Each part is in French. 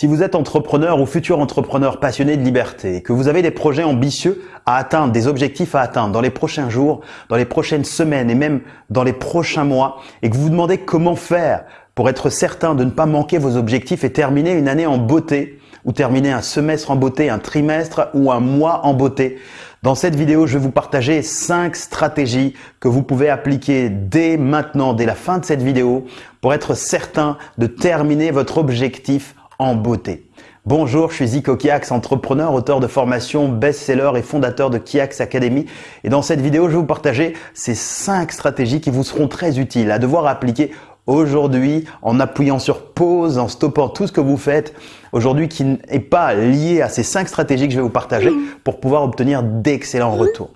Si vous êtes entrepreneur ou futur entrepreneur passionné de liberté, que vous avez des projets ambitieux à atteindre, des objectifs à atteindre dans les prochains jours, dans les prochaines semaines et même dans les prochains mois, et que vous vous demandez comment faire pour être certain de ne pas manquer vos objectifs et terminer une année en beauté, ou terminer un semestre en beauté, un trimestre ou un mois en beauté. Dans cette vidéo, je vais vous partager cinq stratégies que vous pouvez appliquer dès maintenant, dès la fin de cette vidéo, pour être certain de terminer votre objectif en beauté. Bonjour, je suis Zico Kiax, entrepreneur, auteur de formation, best-seller et fondateur de Kiax Academy. Et dans cette vidéo, je vais vous partager ces cinq stratégies qui vous seront très utiles à devoir appliquer aujourd'hui en appuyant sur pause, en stoppant tout ce que vous faites aujourd'hui qui n'est pas lié à ces cinq stratégies que je vais vous partager pour pouvoir obtenir d'excellents retours.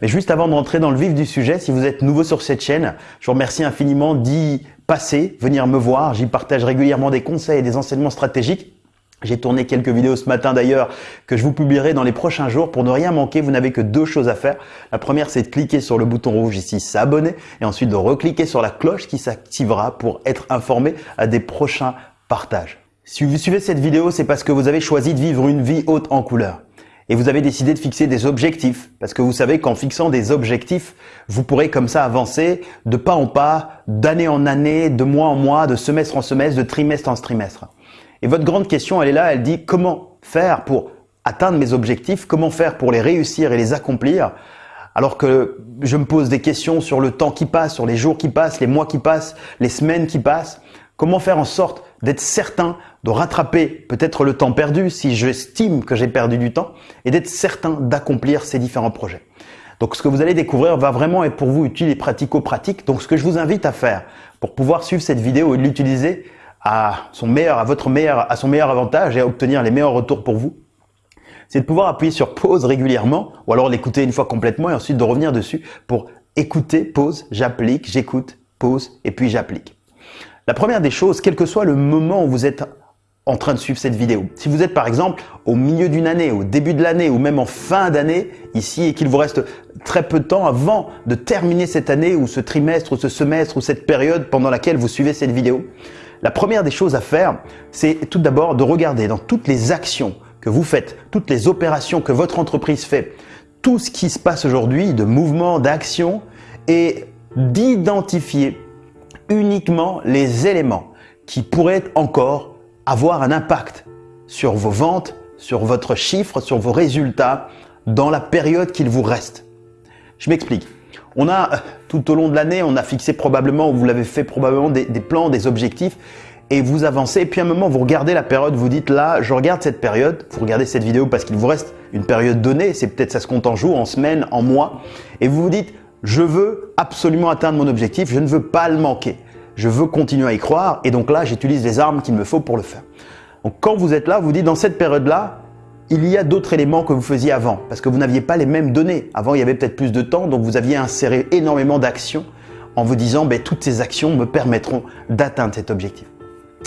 Mais juste avant de rentrer dans le vif du sujet, si vous êtes nouveau sur cette chaîne, je vous remercie infiniment d'y passer, venir me voir. J'y partage régulièrement des conseils et des enseignements stratégiques. J'ai tourné quelques vidéos ce matin d'ailleurs que je vous publierai dans les prochains jours. Pour ne rien manquer, vous n'avez que deux choses à faire. La première, c'est de cliquer sur le bouton rouge ici, s'abonner, et ensuite de recliquer sur la cloche qui s'activera pour être informé à des prochains partages. Si vous suivez cette vidéo, c'est parce que vous avez choisi de vivre une vie haute en couleur et vous avez décidé de fixer des objectifs parce que vous savez qu'en fixant des objectifs, vous pourrez comme ça avancer de pas en pas, d'année en année, de mois en mois, de semestre en semestre, de trimestre en trimestre. Et votre grande question, elle est là, elle dit comment faire pour atteindre mes objectifs, comment faire pour les réussir et les accomplir? Alors que je me pose des questions sur le temps qui passe, sur les jours qui passent, les mois qui passent, les semaines qui passent. Comment faire en sorte d'être certain de rattraper peut-être le temps perdu si j'estime que j'ai perdu du temps et d'être certain d'accomplir ces différents projets. Donc ce que vous allez découvrir va vraiment être pour vous utile et pratico-pratique. Donc ce que je vous invite à faire pour pouvoir suivre cette vidéo et l'utiliser à son meilleur, à votre meilleur, à son meilleur avantage et à obtenir les meilleurs retours pour vous, c'est de pouvoir appuyer sur pause régulièrement ou alors l'écouter une fois complètement et ensuite de revenir dessus pour écouter, pause, j'applique, j'écoute, pause et puis j'applique. La première des choses, quel que soit le moment où vous êtes en train de suivre cette vidéo. Si vous êtes par exemple au milieu d'une année, au début de l'année ou même en fin d'année ici et qu'il vous reste très peu de temps avant de terminer cette année ou ce trimestre ou ce semestre ou cette période pendant laquelle vous suivez cette vidéo, la première des choses à faire, c'est tout d'abord de regarder dans toutes les actions que vous faites, toutes les opérations que votre entreprise fait, tout ce qui se passe aujourd'hui de mouvement, d'action et d'identifier uniquement les éléments qui pourraient encore avoir un impact sur vos ventes, sur votre chiffre, sur vos résultats dans la période qu'il vous reste. Je m'explique. On a, tout au long de l'année, on a fixé probablement, ou vous l'avez fait probablement, des, des, plans, des objectifs, et vous avancez, et puis à un moment, vous regardez la période, vous dites là, je regarde cette période, vous regardez cette vidéo parce qu'il vous reste une période donnée, c'est peut-être ça se compte en jours, en semaines, en mois, et vous vous dites, je veux absolument atteindre mon objectif, je ne veux pas le manquer je veux continuer à y croire et donc là, j'utilise les armes qu'il me faut pour le faire. Donc quand vous êtes là, vous dites dans cette période-là, il y a d'autres éléments que vous faisiez avant parce que vous n'aviez pas les mêmes données. Avant, il y avait peut-être plus de temps, donc vous aviez inséré énormément d'actions en vous disant ben, toutes ces actions me permettront d'atteindre cet objectif.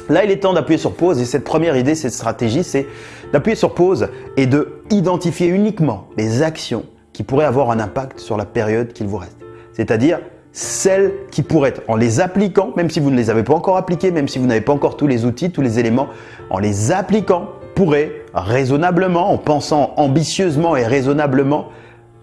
Là, il est temps d'appuyer sur pause et cette première idée, cette stratégie, c'est d'appuyer sur pause et de identifier uniquement les actions qui pourraient avoir un impact sur la période qu'il vous reste. C'est-à-dire celles qui pourraient, en les appliquant, même si vous ne les avez pas encore appliquées, même si vous n'avez pas encore tous les outils, tous les éléments, en les appliquant, pourraient raisonnablement, en pensant ambitieusement et raisonnablement,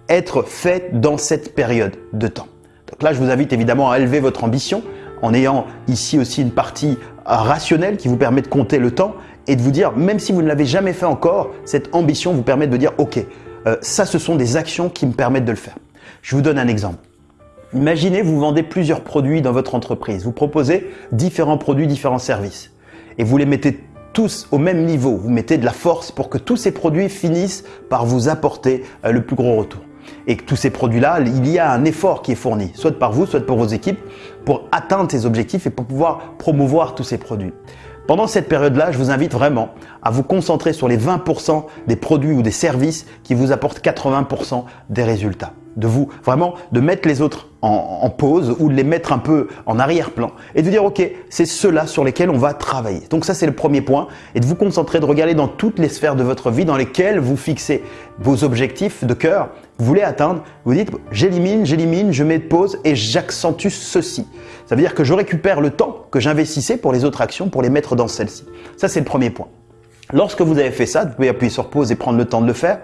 être faites dans cette période de temps. Donc là, je vous invite évidemment à élever votre ambition en ayant ici aussi une partie rationnelle qui vous permet de compter le temps et de vous dire, même si vous ne l'avez jamais fait encore, cette ambition vous permet de dire, ok, euh, ça ce sont des actions qui me permettent de le faire. Je vous donne un exemple. Imaginez, vous vendez plusieurs produits dans votre entreprise. Vous proposez différents produits, différents services. Et vous les mettez tous au même niveau. Vous mettez de la force pour que tous ces produits finissent par vous apporter euh, le plus gros retour. Et que tous ces produits-là, il y a un effort qui est fourni, soit par vous, soit par vos équipes, pour atteindre ces objectifs et pour pouvoir promouvoir tous ces produits. Pendant cette période-là, je vous invite vraiment à vous concentrer sur les 20% des produits ou des services qui vous apportent 80% des résultats de vous, vraiment de mettre les autres en, pause ou de les mettre un peu en arrière-plan et de dire ok, c'est ceux-là sur lesquels on va travailler. Donc ça c'est le premier point et de vous concentrer, de regarder dans toutes les sphères de votre vie dans lesquelles vous fixez vos objectifs de cœur, vous voulez atteindre, vous dites j'élimine, j'élimine, je mets de pause et j'accentue ceci. Ça veut dire que je récupère le temps que j'investissais pour les autres actions pour les mettre dans celle-ci. Ça c'est le premier point. Lorsque vous avez fait ça, vous pouvez appuyer sur pause et prendre le temps de le faire.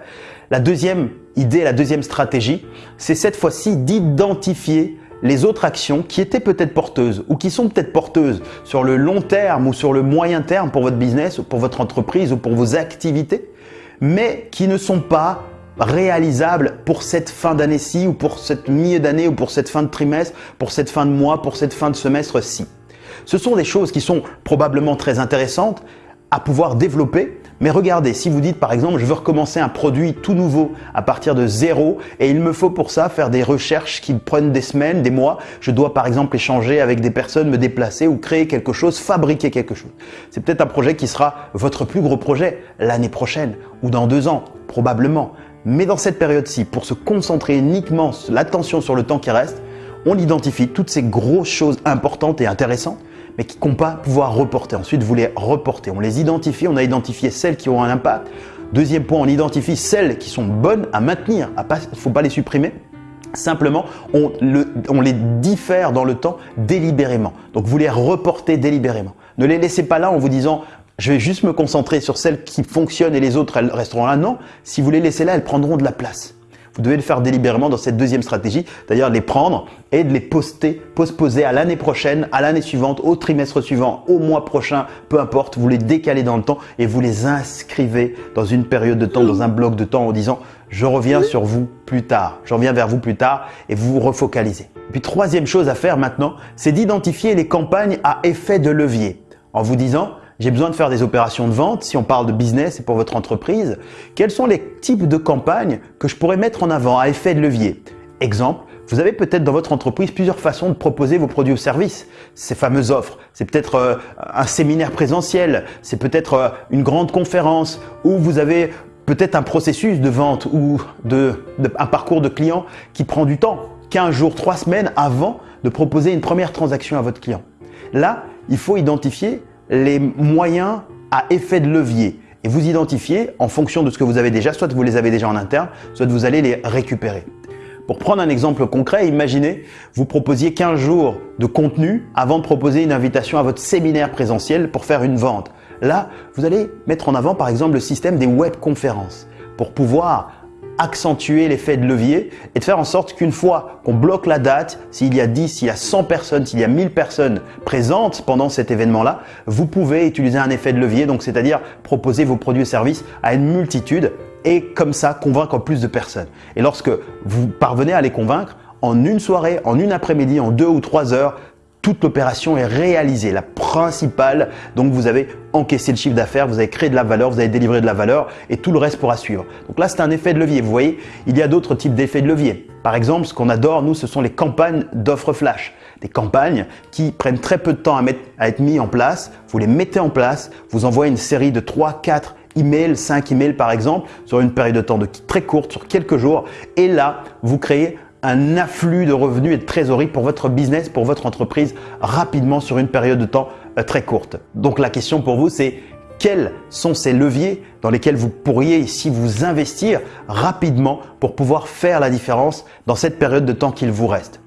La deuxième idée, la deuxième stratégie, c'est cette fois-ci d'identifier les autres actions qui étaient peut-être porteuses ou qui sont peut-être porteuses sur le long terme ou sur le moyen terme pour votre business ou pour votre entreprise ou pour vos activités, mais qui ne sont pas réalisables pour cette fin d'année-ci ou pour cette milieu d'année ou pour cette fin de trimestre, pour cette fin de mois, pour cette fin de semestre-ci. Ce sont des choses qui sont probablement très intéressantes à pouvoir développer. Mais regardez, si vous dites par exemple, je veux recommencer un produit tout nouveau à partir de zéro et il me faut pour ça faire des recherches qui prennent des semaines, des mois. Je dois par exemple échanger avec des personnes, me déplacer ou créer quelque chose, fabriquer quelque chose. C'est peut-être un projet qui sera votre plus gros projet l'année prochaine ou dans deux ans, probablement. Mais dans cette période-ci, pour se concentrer uniquement l'attention sur le temps qui reste, on identifie toutes ces grosses choses importantes et intéressantes mais qui ne pas pouvoir reporter. Ensuite, vous les reportez. On les identifie, on a identifié celles qui ont un impact. Deuxième point, on identifie celles qui sont bonnes à maintenir. Il ne faut pas les supprimer. Simplement, on, on, les diffère dans le temps délibérément. Donc, vous les reportez délibérément. Ne les laissez pas là en vous disant je vais juste me concentrer sur celles qui fonctionnent et les autres, elles resteront là. Non, si vous les laissez là, elles prendront de la place. Vous devez le faire délibérément dans cette deuxième stratégie, d'ailleurs les prendre et de les poster, postposer à l'année prochaine, à l'année suivante, au trimestre suivant, au mois prochain, peu importe, vous les décalez dans le temps et vous les inscrivez dans une période de temps, dans un bloc de temps en disant je reviens sur vous plus tard, je reviens vers vous plus tard et vous vous refocalisez. Puis troisième chose à faire maintenant, c'est d'identifier les campagnes à effet de levier en vous disant j'ai besoin de faire des opérations de vente, si on parle de business et pour votre entreprise, quels sont les types de campagnes que je pourrais mettre en avant à effet de levier? Exemple, vous avez peut-être dans votre entreprise plusieurs façons de proposer vos produits ou services. Ces fameuses offres, c'est peut-être euh, un séminaire présentiel, c'est peut-être euh, une grande conférence ou vous avez peut-être un processus de vente ou de, un parcours de client qui prend du temps, 15 jours, 3 semaines avant de proposer une première transaction à votre client. Là, il faut identifier les moyens à effet de levier et vous identifiez en fonction de ce que vous avez déjà, soit vous les avez déjà en interne, soit vous allez les récupérer. Pour prendre un exemple concret, imaginez, vous proposiez 15 jours de contenu avant de proposer une invitation à votre séminaire présentiel pour faire une vente. Là, vous allez mettre en avant par exemple le système des webconférences pour pouvoir accentuer l'effet de levier et de faire en sorte qu'une fois qu'on bloque la date, s'il y a 10, s'il y a 100 personnes, s'il y a 1000 personnes présentes pendant cet événement-là, vous pouvez utiliser un effet de levier, donc c'est-à-dire proposer vos produits et services à une multitude et comme ça convaincre plus de personnes. Et lorsque vous parvenez à les convaincre, en une soirée, en une après-midi, en deux ou trois heures, toute l'opération est réalisée, la principale. Donc vous avez encaissé le chiffre d'affaires, vous avez créé de la valeur, vous avez délivré de la valeur et tout le reste pourra suivre. Donc là, c'est un effet de levier. Vous voyez, il y a d'autres types d'effets de levier. Par exemple, ce qu'on adore, nous, ce sont les campagnes d'offres flash. Des campagnes qui prennent très peu de temps à, être mis en place. Vous les mettez en place, vous envoyez une série de 3, 4 emails, 5 emails par exemple, sur une période de temps très courte, sur quelques jours. Et là, vous créez un afflux de revenus et de trésorerie pour votre business, pour votre entreprise rapidement sur une période de temps euh, très courte. Donc la question pour vous, c'est quels sont ces leviers dans lesquels vous pourriez ici vous investir rapidement pour pouvoir faire la différence dans cette période de temps qu'il vous reste?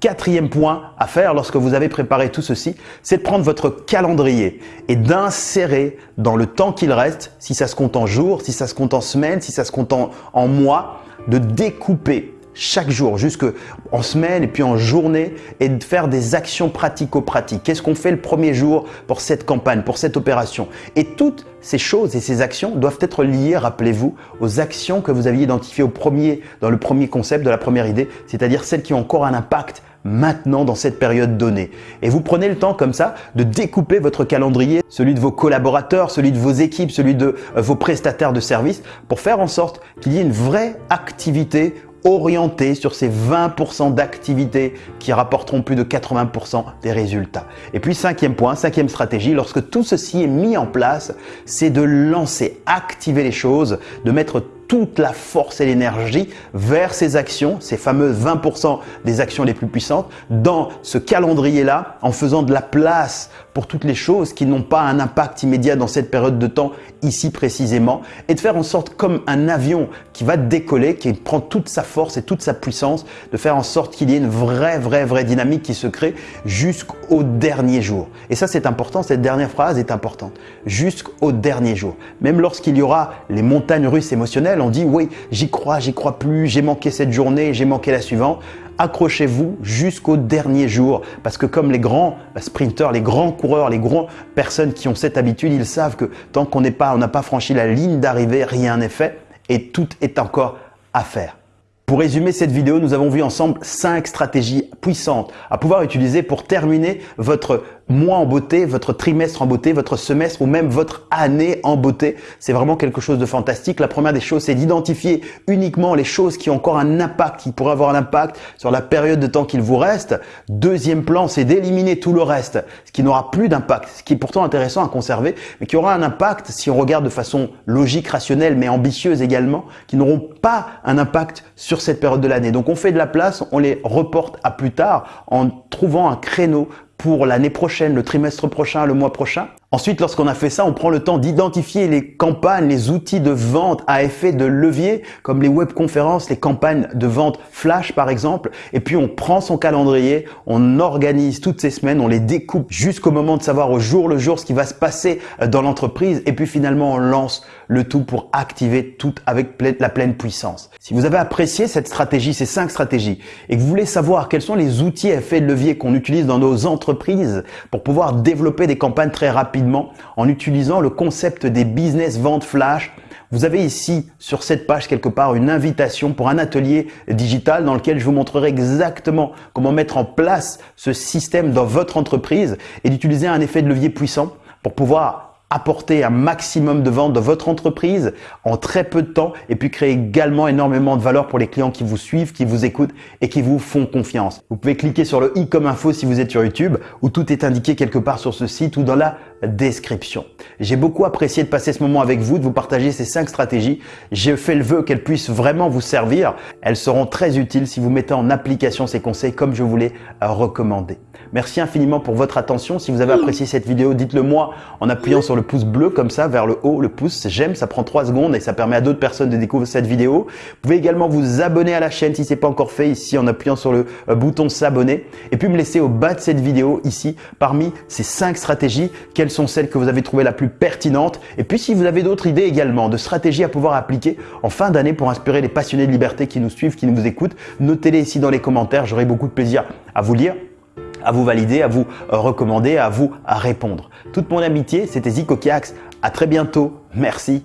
Quatrième point à faire lorsque vous avez préparé tout ceci, c'est de prendre votre calendrier et d'insérer dans le temps qu'il reste, si ça se compte en jours, si ça se compte en semaines, si ça se compte en, en mois, de découper chaque jour, jusque en semaine et puis en journée et de faire des actions pratico-pratiques. Qu'est-ce qu'on fait le premier jour pour cette campagne, pour cette opération? Et toutes ces choses et ces actions doivent être liées, rappelez-vous, aux actions que vous aviez identifiées au premier, dans le premier concept de la première idée, c'est-à-dire celles qui ont encore un impact maintenant dans cette période donnée. Et vous prenez le temps comme ça de découper votre calendrier, celui de vos collaborateurs, celui de vos équipes, celui de euh, vos prestataires de services, pour faire en sorte qu'il y ait une vraie activité orienté sur ces 20% d'activités qui rapporteront plus de 80% des résultats. Et puis cinquième point, cinquième stratégie, lorsque tout ceci est mis en place, c'est de lancer, activer les choses, de mettre toute la force et l'énergie vers ces actions, ces fameuses 20% des actions les plus puissantes, dans ce calendrier-là, en faisant de la place pour toutes les choses qui n'ont pas un impact immédiat dans cette période de temps ici précisément et de faire en sorte comme un avion qui va décoller, qui prend toute sa force et toute sa puissance, de faire en sorte qu'il y ait une vraie, vraie, vraie dynamique qui se crée jusqu'au dernier jour. Et ça c'est important, cette dernière phrase est importante. Jusqu'au dernier jour. Même lorsqu'il y aura les montagnes russes émotionnelles, on dit oui, j'y crois, j'y crois plus, j'ai manqué cette journée, j'ai manqué la suivante accrochez-vous jusqu'au dernier jour parce que comme les grands sprinteurs, les grands coureurs, les grandes personnes qui ont cette habitude, ils savent que tant qu'on n'est pas, on n'a pas franchi la ligne d'arrivée, rien n'est fait et tout est encore à faire. Pour résumer cette vidéo, nous avons vu ensemble cinq stratégies puissantes à pouvoir utiliser pour terminer votre mois en beauté, votre trimestre en beauté, votre semestre ou même votre année en beauté. C'est vraiment quelque chose de fantastique. La première des choses, c'est d'identifier uniquement les choses qui ont encore un impact, qui pourraient avoir un impact sur la période de temps qu'il vous reste. Deuxième plan, c'est d'éliminer tout le reste, ce qui n'aura plus d'impact, ce qui est pourtant intéressant à conserver, mais qui aura un impact si on regarde de façon logique, rationnelle, mais ambitieuse également, qui n'auront pas un impact sur cette période de l'année. Donc on fait de la place, on les reporte à plus tard en trouvant un créneau pour l'année prochaine, le trimestre prochain, le mois prochain. Ensuite, lorsqu'on a fait ça, on prend le temps d'identifier les campagnes, les outils de vente à effet de levier, comme les webconférences, les campagnes de vente flash par exemple. Et puis, on prend son calendrier, on organise toutes ces semaines, on les découpe jusqu'au moment de savoir au jour le jour ce qui va se passer dans l'entreprise. Et puis finalement, on lance le tout pour activer tout avec la pleine puissance. Si vous avez apprécié cette stratégie, ces cinq stratégies, et que vous voulez savoir quels sont les outils à effet de levier qu'on utilise dans nos entreprises pour pouvoir développer des campagnes très rapides, en utilisant le concept des business ventes flash. Vous avez ici sur cette page quelque part une invitation pour un atelier digital dans lequel je vous montrerai exactement comment mettre en place ce système dans votre entreprise et d'utiliser un effet de levier puissant pour pouvoir apporter un maximum de ventes dans votre entreprise en très peu de temps et puis créer également énormément de valeur pour les clients qui vous suivent, qui vous écoutent et qui vous font confiance. Vous pouvez cliquer sur le i comme info si vous êtes sur YouTube où tout est indiqué quelque part sur ce site ou dans la description. J'ai beaucoup apprécié de passer ce moment avec vous, de vous partager ces cinq stratégies. J'ai fait le vœu qu'elles puissent vraiment vous servir. Elles seront très utiles si vous mettez en application ces conseils comme je vous l'ai recommandé. Merci infiniment pour votre attention. Si vous avez apprécié cette vidéo, dites-le moi en appuyant sur le pouce bleu comme ça vers le haut. Le pouce j'aime, ça prend 3 secondes et ça permet à d'autres personnes de découvrir cette vidéo. Vous pouvez également vous abonner à la chaîne si ce n'est pas encore fait ici en appuyant sur le euh, bouton s'abonner. Et puis me laisser au bas de cette vidéo ici parmi ces 5 stratégies, quelles sont celles que vous avez trouvées la plus pertinentes? Et puis si vous avez d'autres idées également de stratégies à pouvoir appliquer en fin d'année pour inspirer les passionnés de liberté qui nous suivent, qui nous écoutent, notez-les ici dans les commentaires. J'aurai beaucoup de plaisir à vous lire à vous valider, à vous recommander, à vous répondre. Toute mon amitié, c'était Zico Kiax. À très bientôt. Merci.